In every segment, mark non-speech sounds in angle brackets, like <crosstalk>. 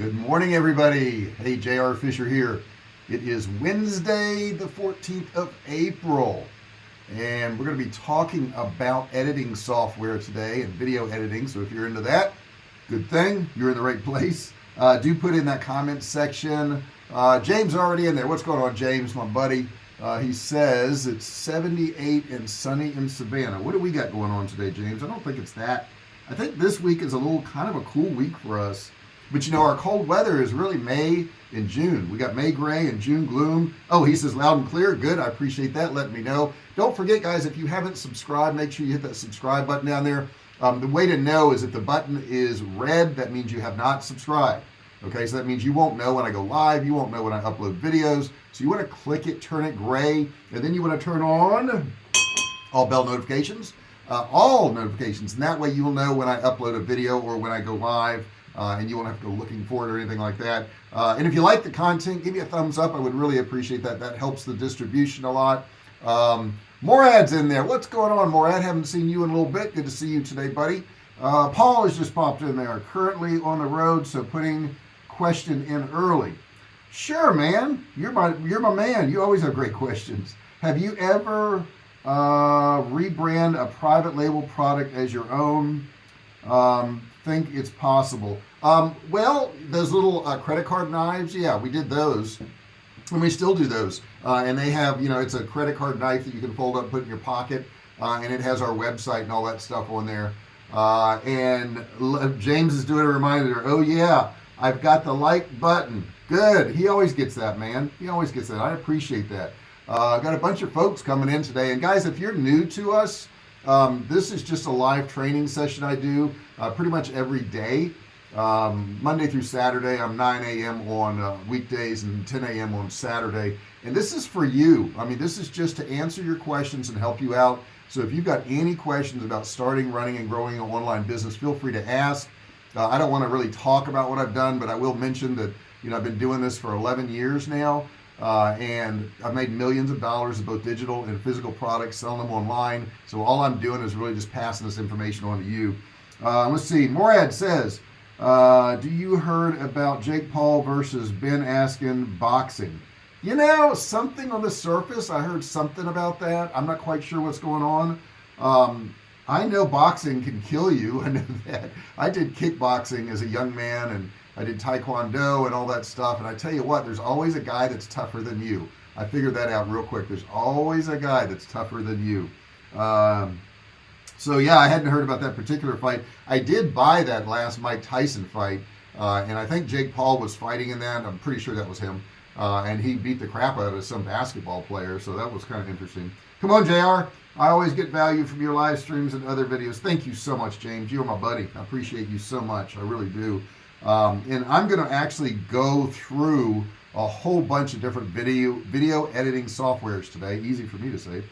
good morning everybody. Hey JR Fisher here. It is Wednesday the 14th of April and we're going to be talking about editing software today and video editing so if you're into that good thing you're in the right place. Uh, do put in that comment section. Uh, James already in there. What's going on James my buddy? Uh, he says it's 78 and sunny in Savannah. What do we got going on today James? I don't think it's that. I think this week is a little kind of a cool week for us but you know our cold weather is really May and June. We got May gray and June gloom. Oh he says loud and clear. Good. I appreciate that. Letting me know. Don't forget guys if you haven't subscribed make sure you hit that subscribe button down there. Um, the way to know is if the button is red that means you have not subscribed. Okay so that means you won't know when I go live. You won't know when I upload videos. So you want to click it turn it gray and then you want to turn on all bell notifications uh, all notifications. And that way you will know when I upload a video or when I go live uh, and you won't have to go looking for it or anything like that. Uh, and if you like the content give me a thumbs up. I would really appreciate that. That helps the distribution a lot. Um, ads in there. What's going on Morad? Haven't seen you in a little bit. Good to see you today buddy. Uh, Paul has just popped in. There currently on the road so putting question in early. Sure man. You're my you're my man. You always have great questions. Have you ever uh, rebrand a private label product as your own? Um, think it's possible. Um, well those little uh, credit card knives yeah we did those. And we still do those. Uh, and they have you know it's a credit card knife that you can fold up put in your pocket uh, and it has our website and all that stuff on there. Uh, and James is doing a reminder oh yeah I've got the like button. Good. He always gets that man. He always gets that. I appreciate that. Uh, got a bunch of folks coming in today. And guys if you're new to us um, this is just a live training session I do uh, pretty much every day um, Monday through Saturday I'm 9 a.m. on uh, weekdays and 10 a.m. on Saturday and this is for you I mean this is just to answer your questions and help you out so if you've got any questions about starting running and growing an online business feel free to ask uh, I don't want to really talk about what I've done but I will mention that you know I've been doing this for 11 years now uh, and I've made millions of dollars of both digital and physical products selling them online. So all I'm doing is really just passing this information on to you. Uh, let's see. Morad says uh, do you heard about Jake Paul versus Ben Askren boxing? You know something on the surface I heard something about that. I'm not quite sure what's going on. Um, I know boxing can kill you. <laughs> I know that. I did kickboxing as a young man and I did Taekwondo and all that stuff and I tell you what there's always a guy that's tougher than you. I figured that out real quick. There's always a guy that's tougher than you. Um, so yeah I hadn't heard about that particular fight. I did buy that last Mike Tyson fight uh, and I think Jake Paul was fighting in that. I'm pretty sure that was him. Uh, and he beat the crap out of some basketball player so that was kind of interesting. Come on JR I always get value from your live streams and other videos. Thank you so much James. You're my buddy. I appreciate you so much. I really do um, and I'm going to actually go through a whole bunch of different video video editing softwares today easy for me to say.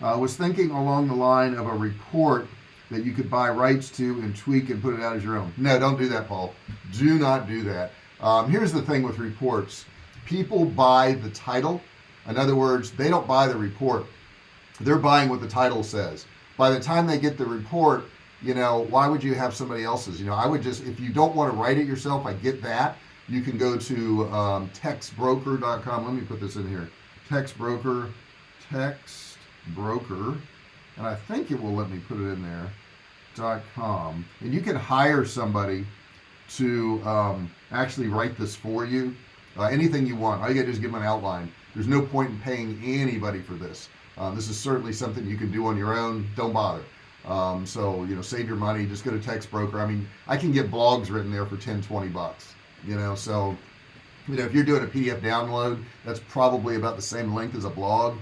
I uh, was thinking along the line of a report that you could buy rights to and tweak and put it out as your own. No don't do that Paul. Do not do that. Um, here's the thing with reports. People buy the title. In other words they don't buy the report. They're buying what the title says. By the time they get the report you know why would you have somebody else's? You know I would just if you don't want to write it yourself I get that. You can go to um, textbroker.com let me put this in here. Textbroker text broker and I think it will let me put it in there dot com. And you can hire somebody to um, actually write this for you. Uh, anything you want. All you gotta do is give them an outline. There's no point in paying anybody for this. Uh, this is certainly something you can do on your own. Don't bother um, so you know save your money just go to text broker. I mean I can get blogs written there for 10 20 bucks you know so you know if you're doing a PDF download that's probably about the same length as a blog.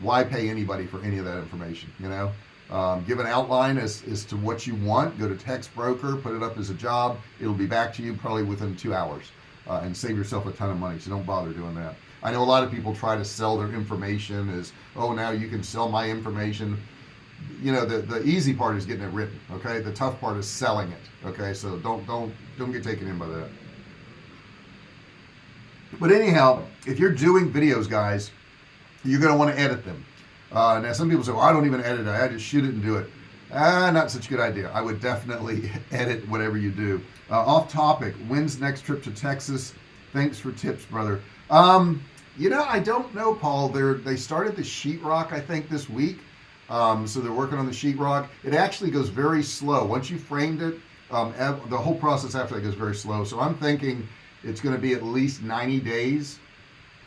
Why pay anybody for any of that information you know? Um, give an outline as, as to what you want go to text broker put it up as a job it'll be back to you probably within two hours uh, and save yourself a ton of money so don't bother doing that. I know a lot of people try to sell their information as oh now you can sell my information you know the the easy part is getting it written okay? The tough part is selling it okay? So don't don't don't get taken in by that. But anyhow if you're doing videos guys you're going to want to edit them. Uh, now some people say well I don't even edit it. I just shoot it and do it. Ah not such a good idea. I would definitely <laughs> edit whatever you do. Uh, off topic when's next trip to Texas? Thanks for tips brother. Um you know I don't know Paul. They're they started the sheetrock I think this week um, so they're working on the sheetrock. It actually goes very slow. Once you framed it um, the whole process after that goes very slow. So I'm thinking it's going to be at least 90 days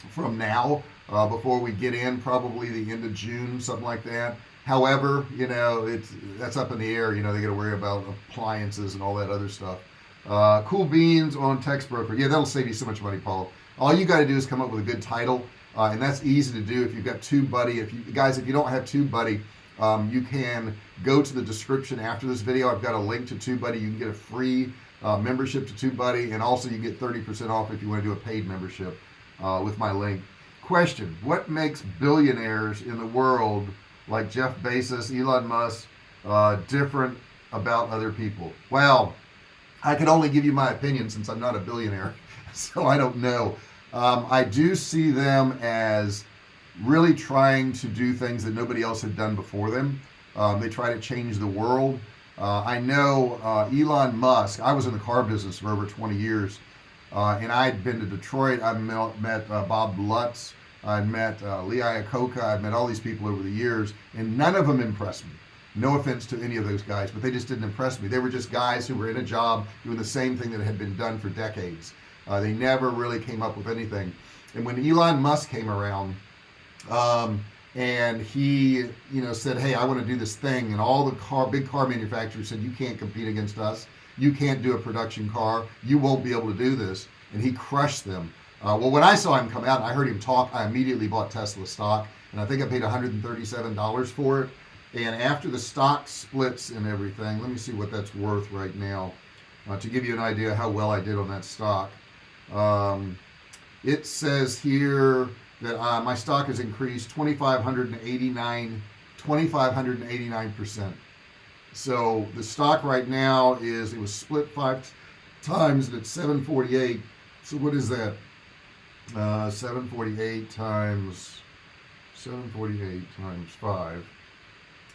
from now uh, before we get in probably the end of June something like that. However you know it's that's up in the air you know they got to worry about appliances and all that other stuff. Uh, cool beans on text broker. Yeah that'll save you so much money Paul. All you got to do is come up with a good title uh, and that's easy to do if you've got TubeBuddy. If you guys if you don't have TubeBuddy um, you can go to the description after this video. I've got a link to TubeBuddy. You can get a free uh, membership to TubeBuddy and also you get 30% off if you want to do a paid membership uh, with my link. Question what makes billionaires in the world like Jeff Bezos Elon Musk uh, different about other people? Well I can only give you my opinion since I'm not a billionaire <laughs> so I don't know um, I do see them as really trying to do things that nobody else had done before them. Um, they try to change the world. Uh, I know uh, Elon Musk I was in the car business for over 20 years uh, and I'd been to Detroit. I met, met uh, Bob Lutz. I met uh, Lee Iacocca. I've met all these people over the years and none of them impressed me. No offense to any of those guys but they just didn't impress me. They were just guys who were in a job doing the same thing that had been done for decades uh, they never really came up with anything. And when Elon Musk came around um, and he you know said hey I want to do this thing and all the car big car manufacturers said you can't compete against us. You can't do a production car. You won't be able to do this. And he crushed them. Uh, well when I saw him come out I heard him talk I immediately bought Tesla stock and I think I paid $137 for it. And after the stock splits and everything let me see what that's worth right now uh, to give you an idea how well I did on that stock um, it says here that uh, my stock has increased 2589 2589 percent. So the stock right now is it was split five times and it's 748 so what is that? Uh, 748 times 748 times 5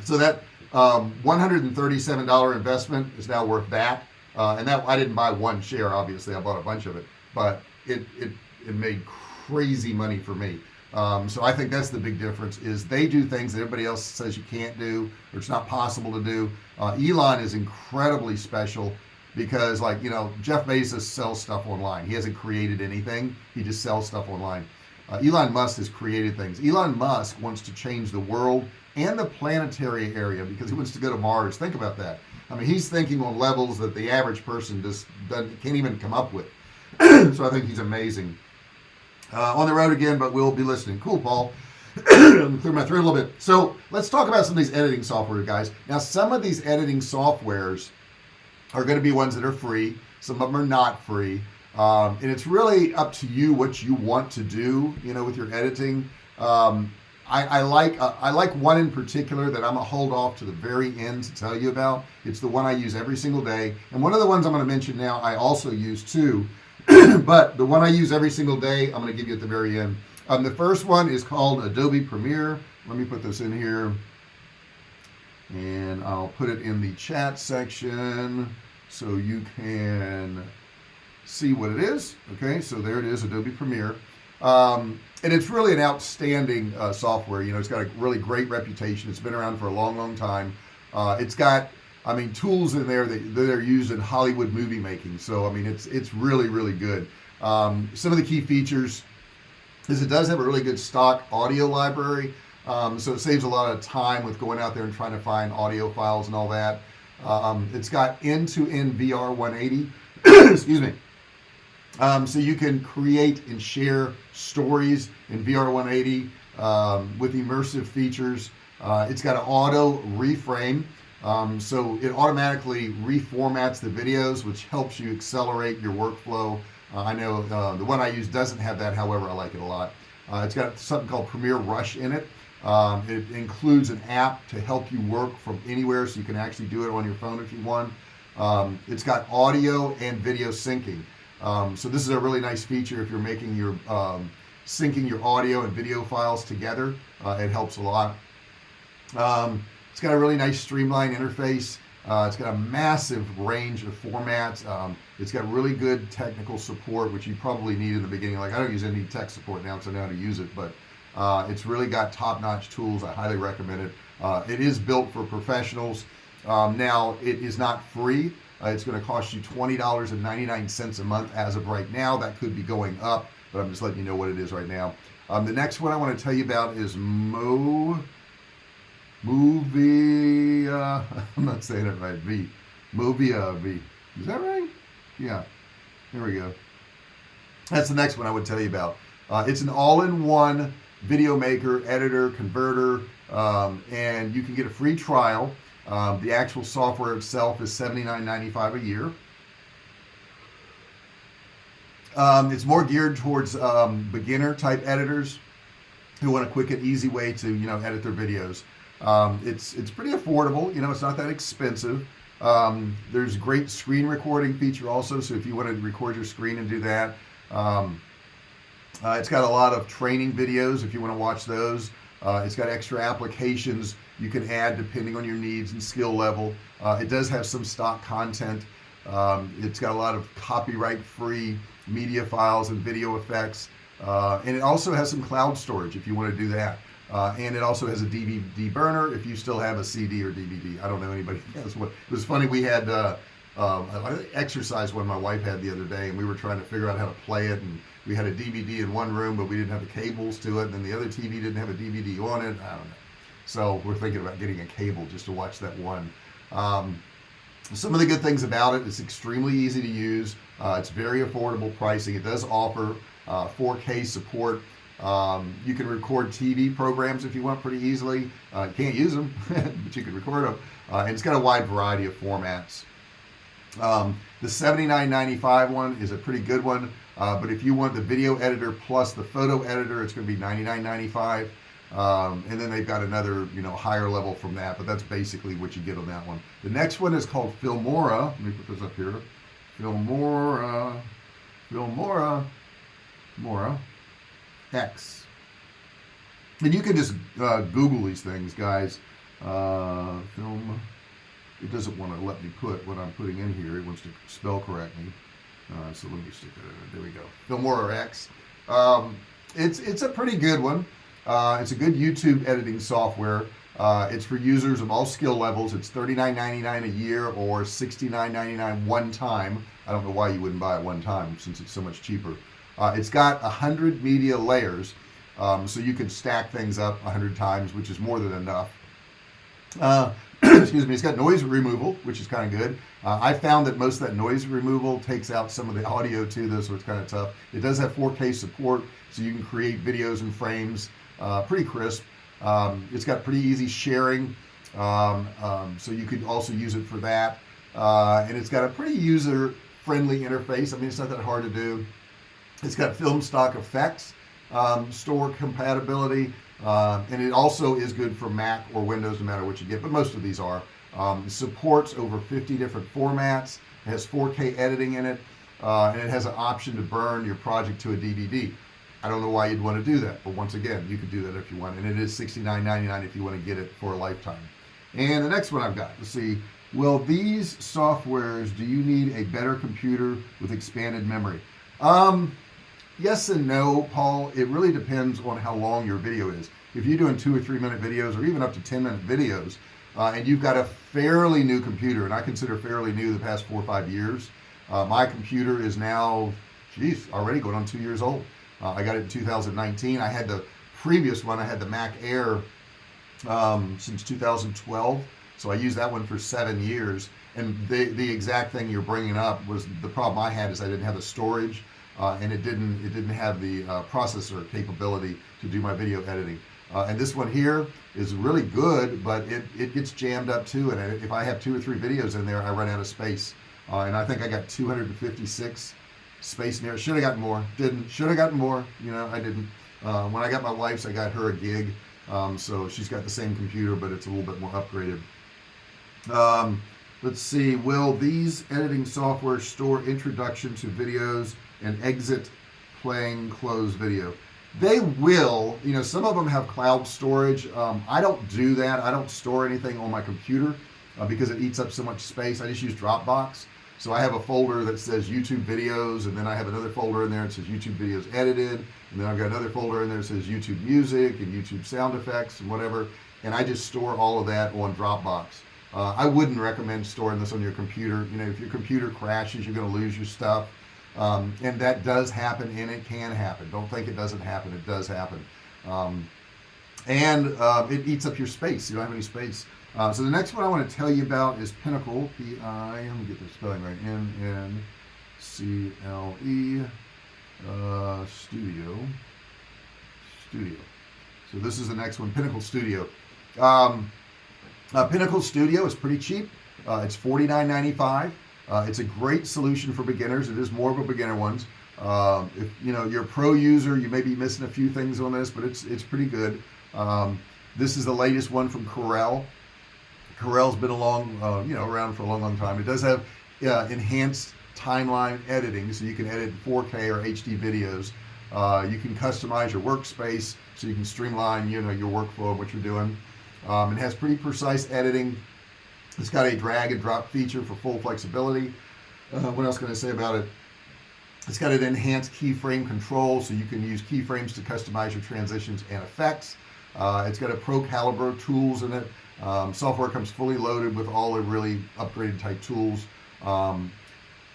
so that um, $137 investment is now worth that. Uh, and that I didn't buy one share obviously I bought a bunch of it but it it, it made crazy money for me. Um, so I think that's the big difference is they do things that everybody else says you can't do or it's not possible to do. Uh, Elon is incredibly special because like you know Jeff Bezos sells stuff online. He hasn't created anything. He just sells stuff online. Uh, Elon Musk has created things. Elon Musk wants to change the world and the planetary area because he wants to go to Mars. Think about that. I mean he's thinking on levels that the average person just can't even come up with <coughs> so I think he's amazing. Uh, on the road again but we'll be listening. Cool Paul. <coughs> Clear my throat a little bit. So let's talk about some of these editing software guys. Now some of these editing softwares are going to be ones that are free. Some of them are not free. Um, and it's really up to you what you want to do you know with your editing. Um, I, I, like uh, I like one in particular that I'm gonna hold off to the very end to tell you about. It's the one I use every single day. And one of the ones I'm going to mention now I also use too <clears throat> but the one I use every single day I'm going to give you at the very end. Um, the first one is called Adobe Premiere. Let me put this in here. And I'll put it in the chat section so you can see what it is. Okay so there it is Adobe Premiere. Um, and it's really an outstanding uh, software. You know it's got a really great reputation. It's been around for a long long time. Uh, it's got I mean tools in there that, that are used in Hollywood movie making. So I mean it's it's really really good. Um, some of the key features is it does have a really good stock audio library. Um, so it saves a lot of time with going out there and trying to find audio files and all that. Um, it's got end-to-end -end VR 180 <coughs> excuse me. Um, so you can create and share stories in VR 180 um, with immersive features. Uh, it's got an auto reframe um, so it automatically reformats the videos which helps you accelerate your workflow. Uh, I know uh, the one I use doesn't have that however I like it a lot. Uh, it's got something called Premiere Rush in it. Um, it includes an app to help you work from anywhere so you can actually do it on your phone if you want. Um, it's got audio and video syncing. Um, so this is a really nice feature if you're making your um, syncing your audio and video files together. Uh, it helps a lot. Um, it's got a really nice streamlined interface. Uh, it's got a massive range of formats. Um, it's got really good technical support which you probably need in the beginning. Like I don't use any tech support now so I know how to use it but uh, it's really got top-notch tools. I highly recommend it. Uh, it is built for professionals. Um, now it is not free. Uh, it's going to cost you $20.99 a month as of right now. That could be going up but I'm just letting you know what it is right now. Um, the next one I want to tell you about is Mo movie uh, <laughs> I'm not saying it right V. Movia V. Is that right? Yeah. Here we go. That's the next one I would tell you about. Uh, it's an all-in-one video maker editor converter um, and you can get a free trial. Um, the actual software itself is $79.95 a year. Um, it's more geared towards um, beginner type editors who want a quick and easy way to you know edit their videos um, it's it's pretty affordable you know it's not that expensive. Um, there's great screen recording feature also so if you want to record your screen and do that um, uh, it's got a lot of training videos if you want to watch those. Uh, it's got extra applications you can add depending on your needs and skill level. Uh, it does have some stock content. Um, it's got a lot of copyright free media files and video effects. Uh, and it also has some cloud storage if you want to do that uh, and it also has a DVD burner if you still have a CD or DVD I don't know anybody has what it was funny we had uh, um, exercise one my wife had the other day and we were trying to figure out how to play it and we had a DVD in one room but we didn't have the cables to it and then the other TV didn't have a DVD on it. I don't know. So we're thinking about getting a cable just to watch that one. Um, some of the good things about it it's extremely easy to use. Uh, it's very affordable pricing. It does offer uh, 4k support um, you can record TV programs if you want pretty easily. Uh, you can't use them <laughs> but you can record them uh, and it's got a wide variety of formats. Um, the 79.95 one is a pretty good one uh, but if you want the video editor plus the photo editor it's going to be 99.95 um, and then they've got another you know higher level from that but that's basically what you get on that one. The next one is called Filmora. Let me put this up here. Filmora. Filmora. Mora X and you can just uh, google these things guys. Uh, film. It doesn't want to let me put what I'm putting in here. It wants to spell correct me. Uh, so let me stick that in there we go. Filmora X um, it's it's a pretty good one. Uh, it's a good YouTube editing software. Uh, it's for users of all skill levels. It's $39.99 a year or $69.99 one time. I don't know why you wouldn't buy it one time since it's so much cheaper uh, it's got a hundred media layers um, so you can stack things up a hundred times which is more than enough. Uh, <clears throat> excuse me it's got noise removal which is kind of good. Uh, I found that most of that noise removal takes out some of the audio too though so it's kind of tough. It does have 4k support so you can create videos and frames uh, pretty crisp. Um, it's got pretty easy sharing um, um, so you could also use it for that. Uh, and it's got a pretty user friendly interface. I mean it's not that hard to do it's got film stock effects um, store compatibility uh, and it also is good for Mac or Windows no matter what you get but most of these are. Um, supports over 50 different formats it has 4k editing in it uh, and it has an option to burn your project to a DVD I don't know why you'd want to do that but once again you could do that if you want and it is $69.99 if you want to get it for a lifetime. And the next one I've got let's see well these softwares do you need a better computer with expanded memory? Um yes and no Paul. It really depends on how long your video is. If you're doing two or three minute videos or even up to 10 minute videos uh, and you've got a fairly new computer and I consider fairly new the past four or five years uh, my computer is now geez already going on two years old. Uh, I got it in 2019 I had the previous one I had the Mac Air um, since 2012 so I used that one for seven years. And the the exact thing you're bringing up was the problem I had is I didn't have the storage uh, and it didn't it didn't have the uh, processor capability to do my video editing. Uh, and this one here is really good but it it gets jammed up too. And if I have two or three videos in there I run out of space. Uh, and I think I got 256 space there should have gotten more didn't should have gotten more you know I didn't. Uh, when I got my wife's I got her a gig. Um, so she's got the same computer but it's a little bit more upgraded. Um, let's see will these editing software store introduction to videos and exit playing close video. They will you know some of them have cloud storage. Um, I don't do that. I don't store anything on my computer uh, because it eats up so much space. I just use Dropbox. So I have a folder that says YouTube videos and then I have another folder in there that says YouTube videos edited and then I've got another folder in there that says YouTube music and YouTube sound effects and whatever and I just store all of that on Dropbox. Uh, I wouldn't recommend storing this on your computer. You know if your computer crashes you're gonna lose your stuff um, and that does happen and it can happen. Don't think it doesn't happen it does happen. Um, and uh, it eats up your space you don't have any space. Uh, so the next one I want to tell you about is Pinnacle P-I let me get the spelling right N-N-C-L-E uh, Studio. Studio. So this is the next one Pinnacle Studio. Um, uh, Pinnacle Studio is pretty cheap. Uh, it's $49.95 uh, it's a great solution for beginners. It is more of a beginner ones. Um, if you know you're a pro user you may be missing a few things on this but it's it's pretty good. Um, this is the latest one from Corel. Corel's been along uh, you know around for a long long time. It does have uh, enhanced timeline editing so you can edit 4k or HD videos. Uh, you can customize your workspace so you can streamline you know your workflow what you're doing. Um, it has pretty precise editing it's got a drag and drop feature for full flexibility. Uh, what else can I say about it? It's got an enhanced keyframe control so you can use keyframes to customize your transitions and effects. Uh, it's got a pro caliber tools in it. Um, software comes fully loaded with all the really upgraded type tools. Um,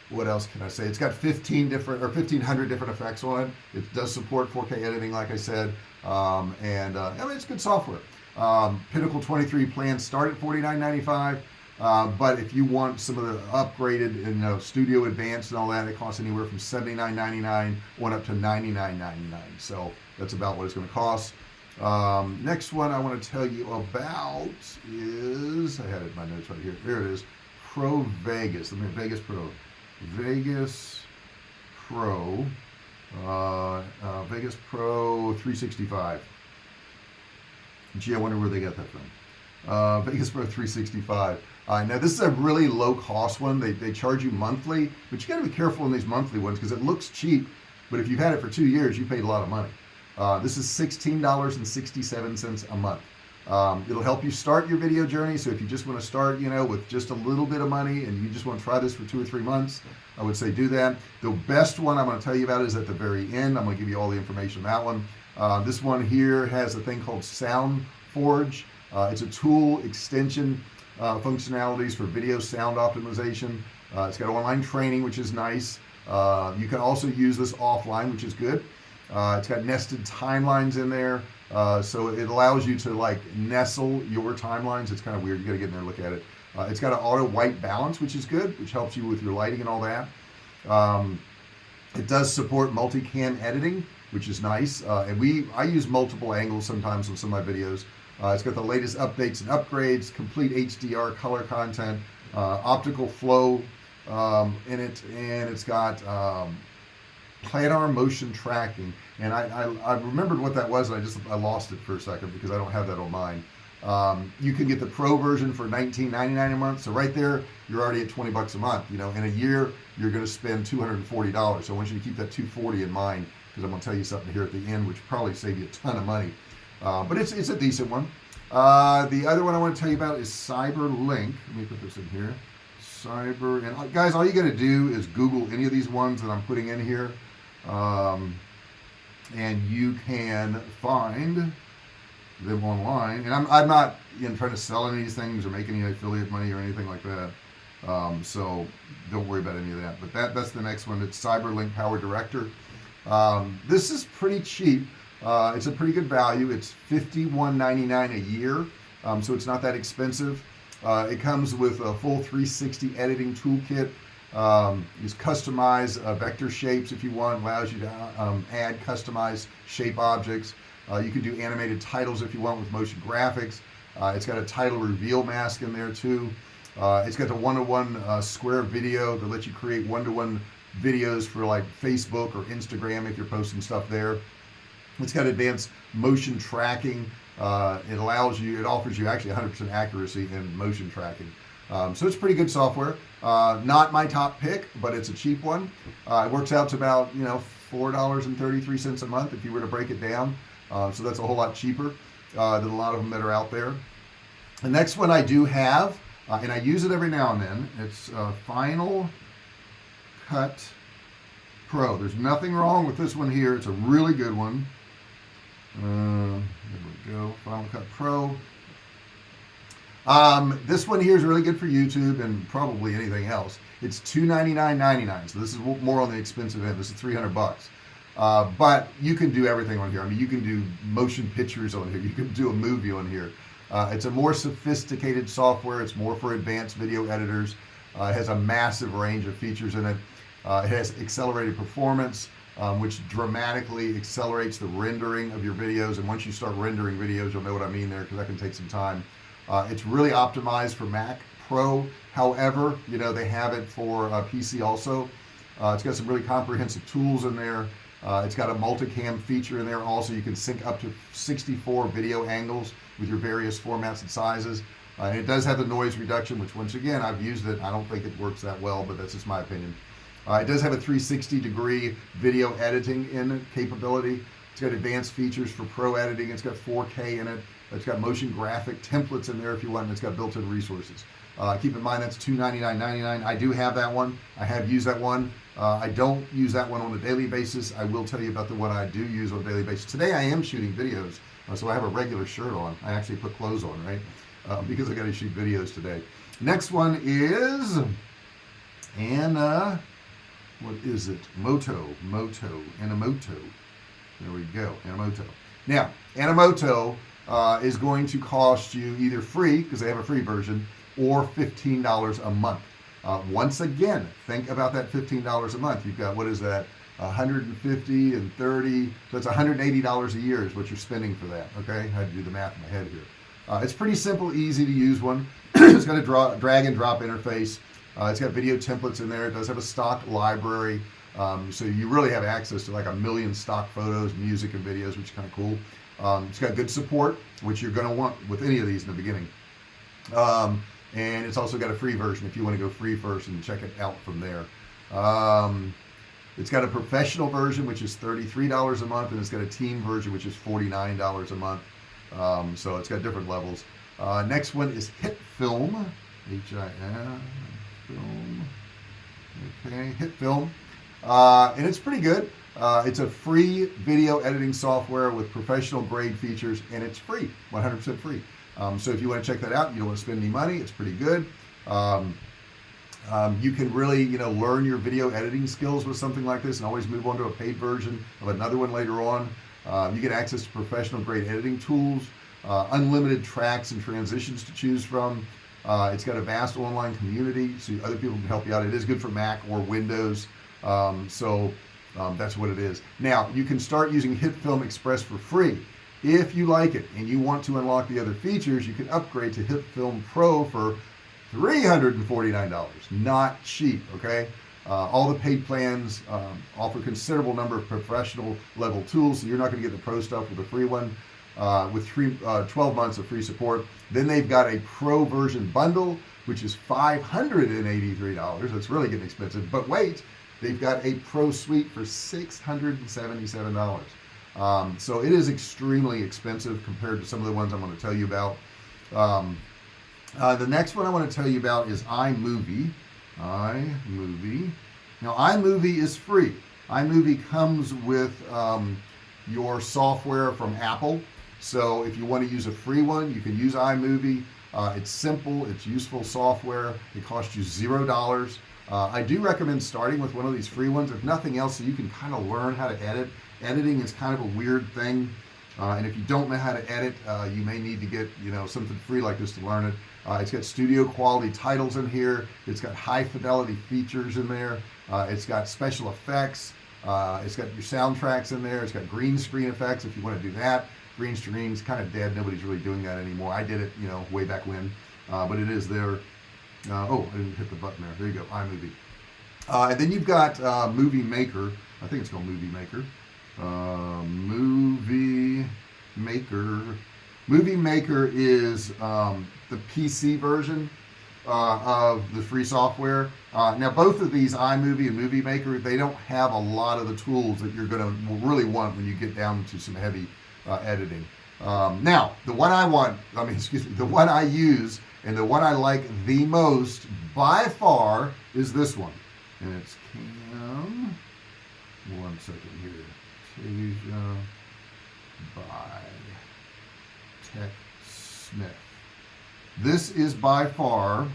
what else can I say? It's got 15 different or 1500 different effects on it. It does support 4k editing like I said. Um, and uh, I mean it's good software um, Pinnacle 23 plans start at $49.95 uh, but if you want some of the upgraded you know studio advanced and all that it costs anywhere from $79.99 on up to $99.99 so that's about what it's going to cost. Um, next one I want to tell you about is I had it in my notes right here. There it is. Pro Vegas. Let me Vegas Pro. Vegas Pro. Uh, uh, Vegas Pro 365 gee I wonder where they got that from. Uh, <laughs> Vegas Pro 365 uh, now this is a really low cost one. They, they charge you monthly but you got to be careful in these monthly ones because it looks cheap but if you've had it for two years you paid a lot of money. Uh, this is $16.67 a month. Um, it'll help you start your video journey so if you just want to start you know with just a little bit of money and you just want to try this for two or three months I would say do that. The best one I'm going to tell you about is at the very end. I'm going to give you all the information on that one uh, this one here has a thing called Sound Forge. Uh, it's a tool extension uh, functionalities for video sound optimization. Uh, it's got online training which is nice. Uh, you can also use this offline which is good. Uh, it's got nested timelines in there. So it allows you to like nestle your timelines. It's kind of weird. You got to get in there and look at it. It's got an auto white balance which is good which helps you with your lighting and all that. Um, it does support multicam editing which is nice. Uh, and we I use multiple angles sometimes on some of my videos. Uh, it's got the latest updates and upgrades complete HDR color content uh, optical flow um, in it and it's got um, planar motion tracking. And I, I, I, remembered what that was and I just I lost it for a second because I don't have that on mine um, you can get the pro version for 19.99 a month. So right there you're already at 20 bucks a month you know. In a year you're going to spend $240 so I want you to keep that 240 in mind because I'm going to tell you something here at the end which probably save you a ton of money. Uh, but it's, it's a decent one. Uh, the other one I want to tell you about is CyberLink. Let me put this in here. Cyber and uh, guys all you got to do is google any of these ones that I'm putting in here. Um, and you can find them online. And I'm, I'm not you know, trying to sell any of these things or make any affiliate money or anything like that. Um, so don't worry about any of that. But that that's the next one. It's CyberLink PowerDirector. Um, this is pretty cheap. Uh, it's a pretty good value. It's $51.99 a year. Um, so it's not that expensive. Uh, it comes with a full 360 editing toolkit. Um, use customize uh, vector shapes if you want. Allows you to um, add customized shape objects uh, you can do animated titles if you want with motion graphics. Uh, it's got a title reveal mask in there too. Uh, it's got the one-to-one -one, uh, square video that lets you create one-to-one -one videos for like Facebook or Instagram if you're posting stuff there. It's got advanced motion tracking. Uh, it allows you it offers you actually 100% accuracy in motion tracking. Um, so it's pretty good software. Uh, not my top pick but it's a cheap one. It works out to about you know four dollars and 33 cents a month if you were to break it down so that's a whole lot cheaper uh, than a lot of them that are out there. The next one I do have uh, and I use it every now and then it's uh, Final Cut Pro. There's nothing wrong with this one here. It's a really good one. Uh, there we go Final Cut Pro. Um, this one here is really good for YouTube and probably anything else. It's $299.99 so this is more on the expensive end. This is 300 bucks uh, but you can do everything on here. I mean you can do motion pictures on here. <laughs> You can do a movie on here. Uh, it's a more sophisticated software. It's more for advanced video editors. Uh, it has a massive range of features in it. Uh, it has accelerated performance um, which dramatically accelerates the rendering of your videos. And once you start rendering videos you'll know what I mean there because that can take some time. Uh, it's really optimized for Mac Pro. However you know they have it for uh, PC also. It's got some really comprehensive tools in there uh, it's got a multicam feature in there also. You can sync up to 64 video angles with your various formats and sizes. Uh, and it does have the noise reduction which once again I've used it. I don't think it works that well but that's just my opinion. Uh, it does have a 360 degree video editing in capability. It's got advanced features for pro editing. It's got 4k in it. It's got motion graphic templates in there if you want and it's got built-in resources. Uh, keep in mind that's $299.99 I do have that one. I have used that one uh, I don't use that one on a daily basis. I will tell you about the one I do use on a daily basis. Today I am shooting videos. Uh, so I have a regular shirt on. I actually put clothes on right? Uh, because I got to shoot videos today. Next one is Anna what is it? Moto Moto Animoto there we go Animoto now Animoto uh, is going to cost you either free because they have a free version or $15 a month uh, once again think about that $15 a month. You've got what is that 150 and 30 so it's $180 a year is what you're spending for that okay? I had to do the math in my head here. Uh, it's pretty simple easy to use one. <clears throat> It's got a draw drag and drop interface. Uh, it's got video templates in there. It does have a stock library um, so you really have access to like a million stock photos music and videos which is kind of cool. Um, it's got good support which you're going to want with any of these in the beginning. Um, and it's also got a free version if you want to go free first and check it out from there. Um, it's got a professional version which is $33 a month and it's got a team version which is $49 a month. Um, so it's got different levels. Uh, next one is hit film. H-I-N film. Okay HitFilm. Uh, and it's pretty good. Uh, it's a free video editing software with professional grade features and it's free 100% free um, so if you want to check that out you don't want to spend any money it's pretty good. Um, um, you can really you know learn your video editing skills with something like this and always move on to a paid version of another one later on. Uh, you get access to professional grade editing tools uh, unlimited tracks and transitions to choose from. Uh, it's got a vast online community so other people can help you out. It is good for Mac or Windows. Um, so um, that's what it is. Now you can start using HitFilm Express for free if you like it and you want to unlock the other features you can upgrade to HitFilm Pro for $349 not cheap okay? Uh, all the paid plans um, offer considerable number of professional level tools so you're not going to get the pro stuff with a free one uh, with three, uh, 12 months of free support. Then they've got a pro version bundle which is $583 that's really getting expensive but wait they've got a pro suite for $677 um, so it is extremely expensive compared to some of the ones I'm going to tell you about. Um, uh, the next one I want to tell you about is iMovie. iMovie. Now iMovie is free. iMovie comes with um, your software from Apple. So if you want to use a free one you can use iMovie. Uh, it's simple it's useful software. It costs you zero dollars. Uh, I do recommend starting with one of these free ones. If nothing else so you can kind of learn how to edit editing is kind of a weird thing uh, and if you don't know how to edit uh, you may need to get you know something free like this to learn it. Uh, it's got studio quality titles in here it's got high fidelity features in there uh, it's got special effects uh, it's got your soundtracks in there it's got green screen effects if you want to do that. Green screen's kind of dead nobody's really doing that anymore. I did it you know way back when uh, but it is there. Oh I didn't hit the button there. There you go iMovie. And then you've got movie maker. I think it's called movie maker uh, movie maker. Movie maker is um, the PC version uh, of the free software. Uh, now both of these iMovie and Movie Maker they don't have a lot of the tools that you're gonna really want when you get down to some heavy uh, editing. Um, now the one I want <laughs> I mean excuse me the one I use and the one I like the most by far is this one. And it's Cam. One second here Tasia by Tech Smith. This is by far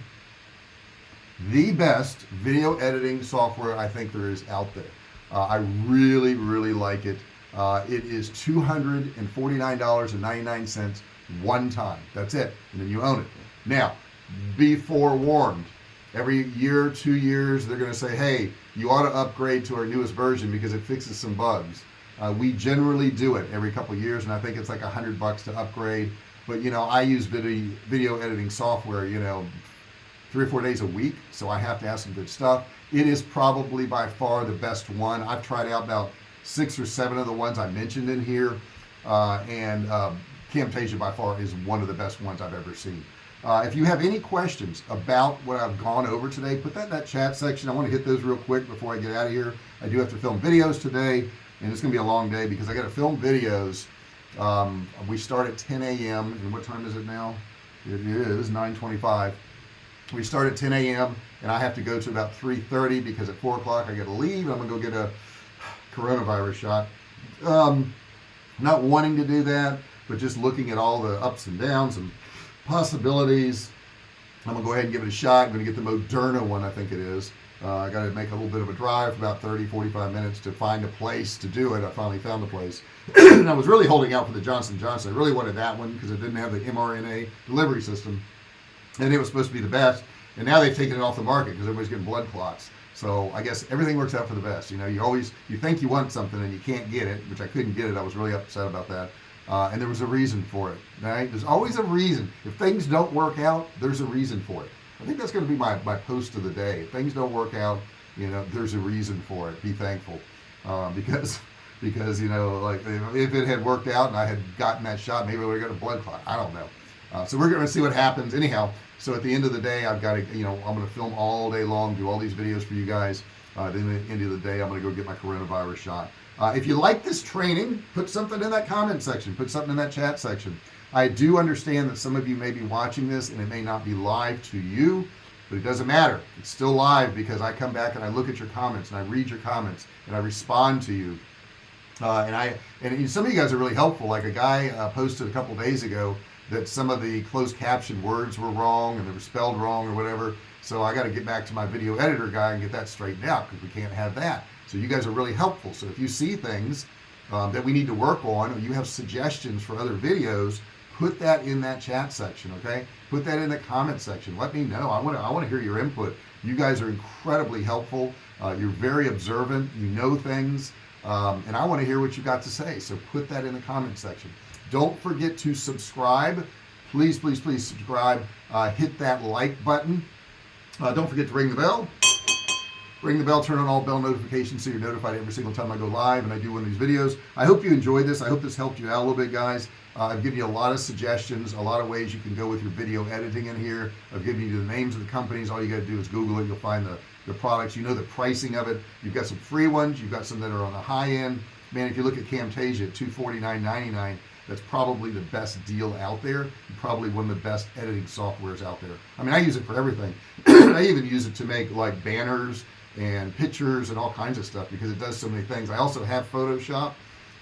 the best video editing software I think there is out there. Uh, I really really like it. Uh, it is $249.99 one time. That's it and then you own it. Now be forewarned. Every year two years they're gonna say hey you ought to upgrade to our newest version because it fixes some bugs uh, we generally do it every couple years and I think it's like a hundred bucks to upgrade. But you know I use video video editing software you know three or four days a week so I have to have some good stuff. It is probably by far the best one. I've tried out about six or seven of the ones I mentioned in here uh, and um, Camtasia by far is one of the best ones I've ever seen. Uh, if you have any questions about what I've gone over today put that in that chat section. I want to hit those real quick before I get out of here. I do have to film videos today and it's gonna be a long day because I got to film videos um, we start at 10 a.m. and what time is it now it is 9:25. we start at 10 a.m. and I have to go to about 3:30 because at 4 o'clock I got to leave I'm gonna go get a coronavirus shot um, not wanting to do that but just looking at all the ups and downs and possibilities I'm gonna go ahead and give it a shot I'm gonna get the Moderna one I think it is uh, I got to make a little bit of a drive about 30 45 minutes to find a place to do it. I finally found the place. And <clears throat> I was really holding out for the Johnson Johnson. I really wanted that one because it didn't have the mRNA delivery system and it was supposed to be the best. And now they've taken it off the market because everybody's getting blood clots. So I guess everything works out for the best. You know you always you think you want something and you can't get it which I couldn't get it. I was really upset about that. Uh, and there was a reason for it right? There's always a reason. If things don't work out there's a reason for it I think that's going to be my, my post of the day. If things don't work out you know there's a reason for it. Be thankful. Uh, <laughs> because because you know like if it had worked out and I had gotten that shot maybe I would have got a blood clot. I don't know. Uh, so we're gonna see what happens. Anyhow so at the end of the day I've got to you know I'm gonna film all day long do all these videos for you guys. Uh, at the end of the day I'm gonna go get my coronavirus shot. Uh, if you like this training put something in that comment section. Put something in that chat section I do understand that some of you may be watching this and it may not be live to you but it doesn't matter. It's still live because I come back and I look at your comments and I read your comments and I respond to you. Uh, and I and some of you guys are really helpful. Like a guy uh, posted a couple days ago that some of the closed caption words were wrong and they were spelled wrong or whatever. So I got to get back to my video editor guy and get that straightened out because we can't have that. So you guys are really helpful. So if you see things um, that we need to work on or you have suggestions for other videos put that in that chat section okay? Put that in the comment section. Let me know. I want to I want to hear your input. You guys are incredibly helpful. Uh, you're very observant. You know things. Um, and I want to hear what you got to say so put that in the comment section. Don't forget to subscribe. Please please please subscribe. Uh, hit that like button. Uh, don't forget to ring the bell. Ring the bell turn on all bell notifications so you're notified every single time I go live and I do one of these videos. I hope you enjoyed this. I hope this helped you out a little bit guys uh, I've given you a lot of suggestions a lot of ways you can go with your video editing in here. I've given you the names of the companies. All you got to do is google it. You'll find the the products. You know the pricing of it. You've got some free ones. You've got some that are on the high end. Man if you look at Camtasia at 249.99 that's probably the best deal out there. Probably one of the best editing softwares out there. I mean I use it for everything. <clears throat> I even use it to make like banners and pictures and all kinds of stuff because it does so many things. I also have Photoshop.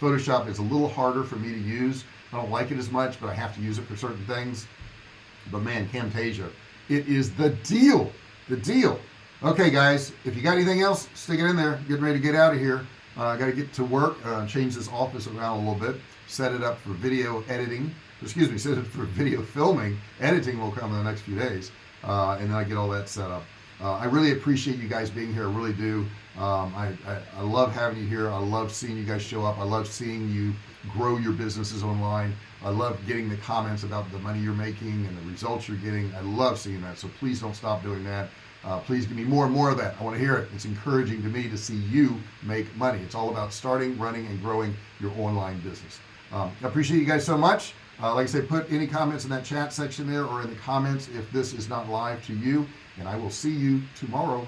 Photoshop is a little harder for me to use I don't like it as much but I have to use it for certain things. But man Camtasia it is the deal the deal. Okay guys if you got anything else stick it in there. Getting ready to get out of here. Uh, I got to get to work uh, change this office around a little bit set it up for video editing excuse me <laughs> set it for video filming. Editing will come in the next few days uh, and then I get all that set up. Uh, I really appreciate you guys being here. I really do. Um, I, I, I, love having you here. I love seeing you guys show up. I love seeing you grow your businesses online. I love getting the comments about the money you're making and the results you're getting. I love seeing that so please don't stop doing that. Uh, please give me more and more of that. I want to hear it. It's encouraging to me to see you make money. It's all about starting running and growing your online business. Um, I appreciate you guys so much. Uh, like I said put any comments in that chat section there or in the comments if this is not live to you and I will see you tomorrow